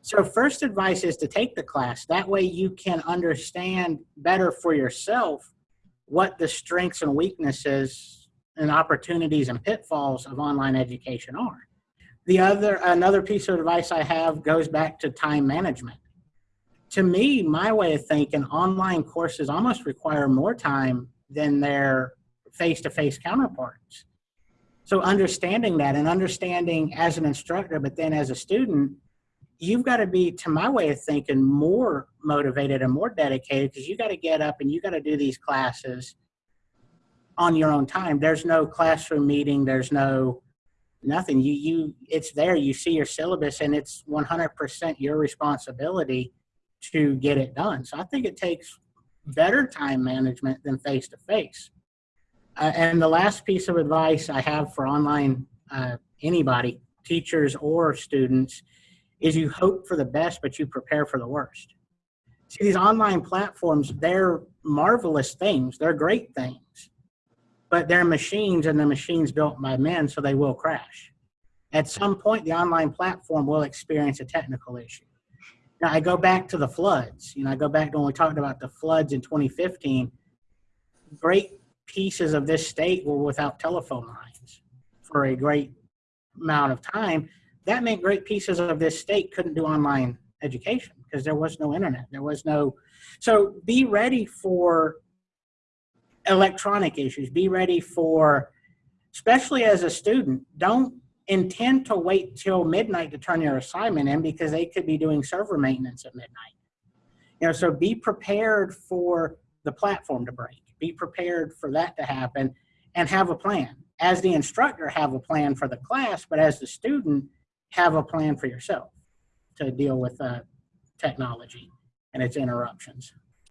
So first advice is to take the class. That way you can understand better for yourself what the strengths and weaknesses and opportunities and pitfalls of online education are. The other, another piece of advice I have goes back to time management. To me, my way of thinking, online courses almost require more time than their face-to-face -face counterparts. So understanding that and understanding as an instructor, but then as a student, you've got to be, to my way of thinking, more motivated and more dedicated because you got to get up and you got to do these classes on your own time. There's no classroom meeting. There's no nothing. You you it's there. You see your syllabus, and it's 100% your responsibility to get it done. So I think it takes better time management than face to face. And the last piece of advice I have for online uh, anybody, teachers or students, is you hope for the best, but you prepare for the worst. See, these online platforms, they're marvelous things. They're great things, but they're machines and the machines built by men, so they will crash. At some point, the online platform will experience a technical issue. Now, I go back to the floods. You know, I go back to when we talked about the floods in 2015. Great pieces of this state were without telephone lines for a great amount of time that meant great pieces of this state couldn't do online education because there was no internet. There was no, so be ready for electronic issues. Be ready for, especially as a student, don't intend to wait till midnight to turn your assignment in because they could be doing server maintenance at midnight. You know, so be prepared for the platform to break. Be prepared for that to happen and have a plan. As the instructor, have a plan for the class, but as the student, have a plan for yourself to deal with uh, technology and its interruptions.